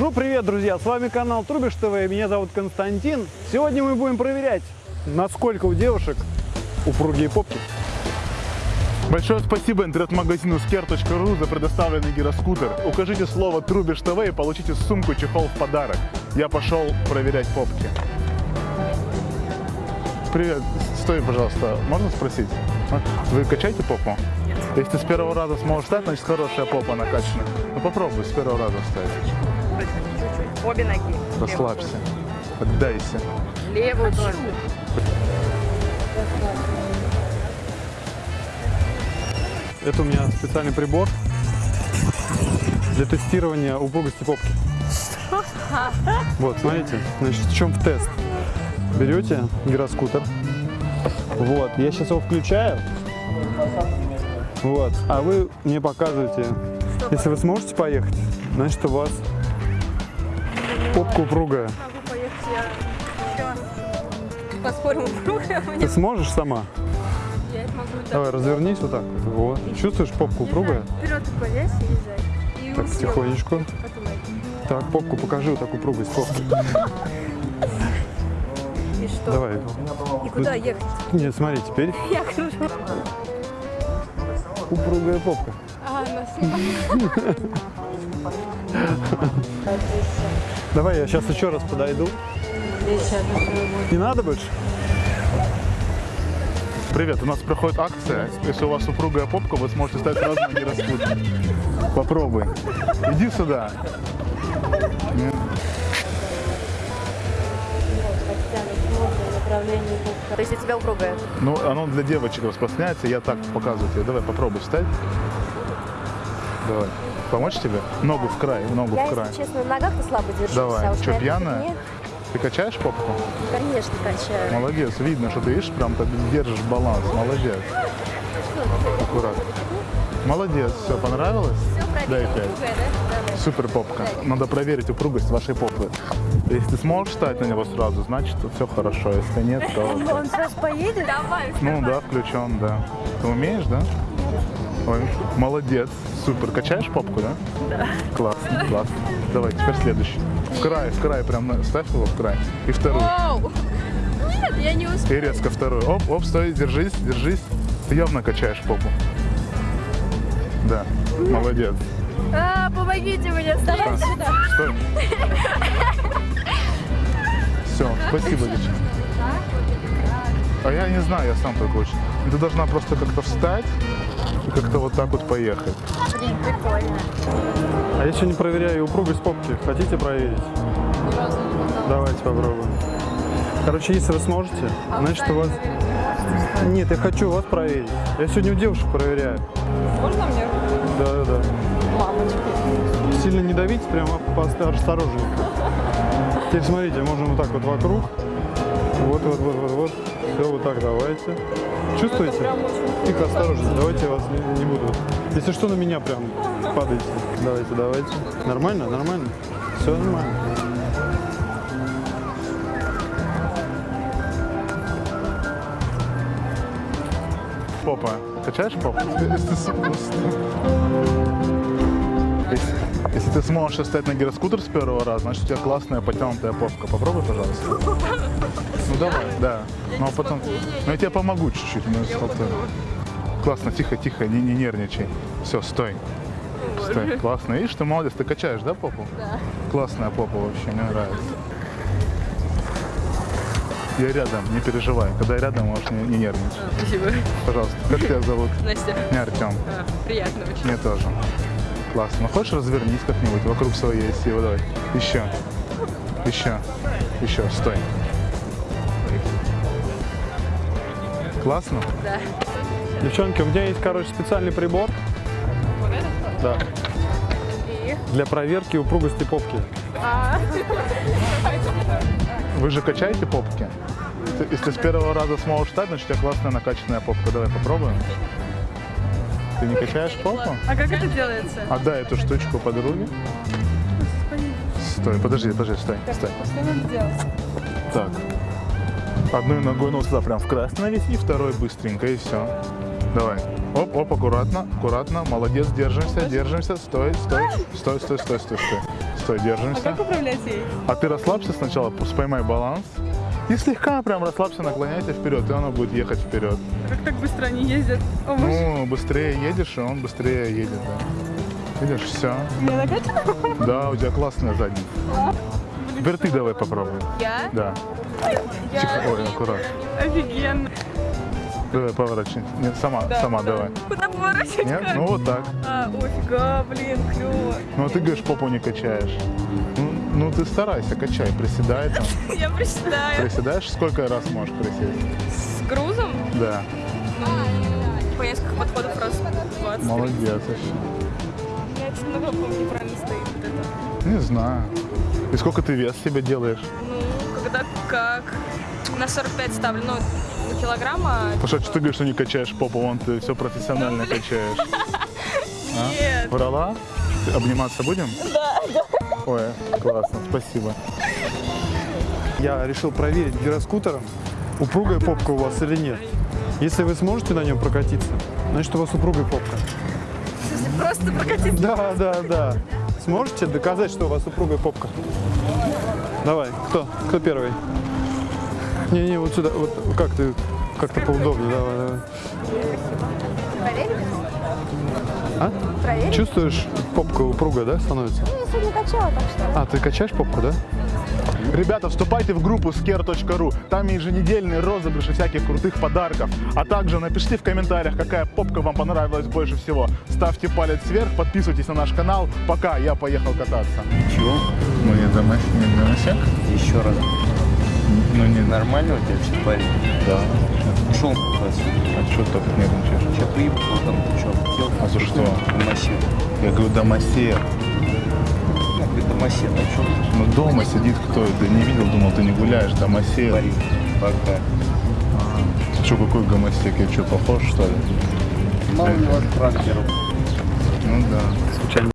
Тру привет, друзья! С вами канал Трубиш ТВ, меня зовут Константин. Сегодня мы будем проверять, насколько у девушек упругие попки. Большое спасибо интернет-магазину sker.ru за предоставленный гироскутер. Укажите слово «Трубиш ТВ» и получите сумку чехол в подарок. Я пошел проверять попки. Привет, стой, пожалуйста, можно спросить? А? Вы качаете попу? Нет. Если ты с первого раза сможешь встать, значит хорошая попа накачана. Ну попробуй с первого раза встать. Чуть-чуть. Обе ноги. Расслабься, отдайся. Левую тоже. Это у меня специальный прибор для тестирования упругости попки. Вот, смотрите, значит, в чем тест. Берете гироскутер, вот, я сейчас его включаю, вот, а вы мне показываете, если вы сможете поехать, значит, у вас попка упругая. Могу поехать я. Поспорим, упругая у Ты сможешь сама? Я могу. Давай, развернись вот так вот. Чувствуешь попку упругая? Вперед полез и езжай. Так, тихонечку. Так, попку покажи, вот так упругость попки. И что? Давай. И куда ехать? Нет, смотри, теперь Я кружу. упругая попка. А, на Давай, я сейчас еще раз подойду. Не надо больше? Привет, у нас проходит акция. Если у вас упругая попка, вы сможете стать сразу на гироскутер. Попробуй. Иди сюда. То есть у тебя упругая? Ну, оно для девочек распространяется, я так показываю тебе. Давай, попробуй встать. Давай. Помочь тебе? Ногу в край, ногу Я, в край. если честно, на ногах-то слабо держусь. Давай. а Что, пьяная? Ты качаешь попку? Конечно, качаю. Молодец, видно, что ты видишь, прям так держишь баланс. Молодец. Аккуратно. Молодец, все, понравилось? Дай пять. Супер попка. Надо проверить упругость вашей попы. Если ты сможешь встать на него сразу, значит все хорошо. Если нет, то... Он сразу поедет? Давай. Ну да, включен, да. Ты умеешь, да? Ой, молодец. Супер. Качаешь попку, да? Да. Классно, классно. Давай, теперь следующий. В край, в край, прям на- ставь его в край. И вторую. Оу. Нет, я не И успею. резко вторую. Оп, оп, стой, держись, держись. Ты явно качаешь попу. Да, молодец. А, помогите мне, вставай сюда. Стой. Все, спасибо, девочка. А я не знаю, я сам так очень. Ты должна просто как-то встать и как-то вот так вот поехать. Блин, прикольно. А я сегодня проверяю упругость попки. Хотите проверить? Давайте попробуем. Короче, если вы сможете, значит у вас... Нет, я хочу вас проверить. Я сегодня у девушек проверяю. Можно мне? Да, да, да. Мамочка. Сильно не давите, прямо осторожненько. Теперь смотрите, можем вот так вот вокруг. Вот, вот, вот, вот, вот. Все, вот так давайте. Чувствуете? Тихо, осторожно. Давайте я вас не, не буду. Если что, на меня прям падайте. Давайте, давайте. Нормально? Нормально? Все нормально. Попа. Качаешь попу? Если ты с- Если, если ты сможешь встать на гироскутер с первого раза, значит у тебя классная потянутая попка. Попробуй, пожалуйста. Давай, да. Ну а потом. Ну я тебе помогу чуть-чуть. ну, схватаю. Классно, тихо, тихо, не, не нервничай. Все, стой. Стой. Классно. Видишь, ты молодец, ты качаешь, да, попу? Да. Классная попа вообще, мне нравится. Я рядом, не переживай. Когда я рядом, можешь не, не нервничать. Спасибо. Пожалуйста, как тебя зовут? Настя. Меня Артем. Приятно очень. Мне тоже. Классно. Ну хочешь развернись как-нибудь вокруг своей силы? Давай. Еще. Еще. Еще. Стой. Классно? Да. Девчонки, у меня есть, короче, специальный прибор. Да. И? Для проверки упругости попки. А, Вы же качаете попки? Если с первого раза сможешь встать, значит у тебя классная накачанная попка. Давай попробуем. Ты не качаешь попу? а как это делается? Отдай эту штучку подруге. Стой, подожди, подожди, стой, стой. Что надо делать? Так. Одной ногой, ну сюда прям в остановись, и второй быстренько, и все. Давай. Оп, оп, аккуратно, аккуратно. Молодец, держимся, держимся. Стой, стой, стой, стой, стой, стой, стой. что, А держимся. как управлять ей? А ты расслабься сначала, поймай баланс. И слегка прям расслабься, наклоняйся вперед, и оно будет ехать вперед. Как так быстро они ездят? О, Ну, быстрее едешь, и он быстрее едет, да. Видишь, все. меня накачано? Да, у тебя классная задница. Теперь ты давай попробуй. Я? Да. Тихо, ой, аккуратно. Офигенно. Давай, поворачивай. Нет, сама, Да, сама да. давай. Куда поворачивать? Нет? как? Ну вот так. А, офига, блин, клево. Ну, а ты говоришь, попу не качаешь. Ну, ну, ты старайся, качай, приседай там. Я приседаю. Приседаешь, сколько раз можешь присесть? С грузом? Да. Ну, по несколько подходов раз 20. Молодец. Я что-то по-моему, неправильно стоит вот это. Не знаю. И сколько ты вес себе делаешь? Ну, когда как? На 45 ставлю, ну, на килограмма. Потому что ты говоришь, что не качаешь попу, вон ты все профессионально качаешь. А? Нет. Врала? Обниматься будем? Да, да. Ой, классно, спасибо. Я решил проверить гироскутером, упругая попка у вас или нет. Если вы сможете на нем прокатиться, значит у вас упругая попка. Просто прокатиться. Да, да, да. Сможете доказать, что у вас упругая попка? Давай, кто? Кто первый? Не-не, вот сюда, вот как ты, как-то поудобнее, давай, давай. А? Проверим? Чувствуешь, попка упругая, да, становится? Ну, я сегодня качала, так что. А, ты качаешь попку, да? Ребята, вступайте в группу sker.ru. Там еженедельные розыгрыши всяких крутых подарков. А также напишите в комментариях, какая попка вам понравилась больше всего. Ставьте палец вверх, подписывайтесь на наш канал. Пока, я поехал кататься. Чего? Мы не домосек? Еще раз. Ну не нормально у тебя все парень? Да. Ушел отсюда. А что так нервничаешь? Сейчас приебал там ты что? А за что? Домосед. Я говорю, домосек. Ну, домосед, а что ты? Ну дома сидит кто? Ты не видел, думал, ты не гуляешь, домосек. Парень, пока. Что, какой гомосек? Я что, похож, что ли? Мало ли у вас характеров. Ну да.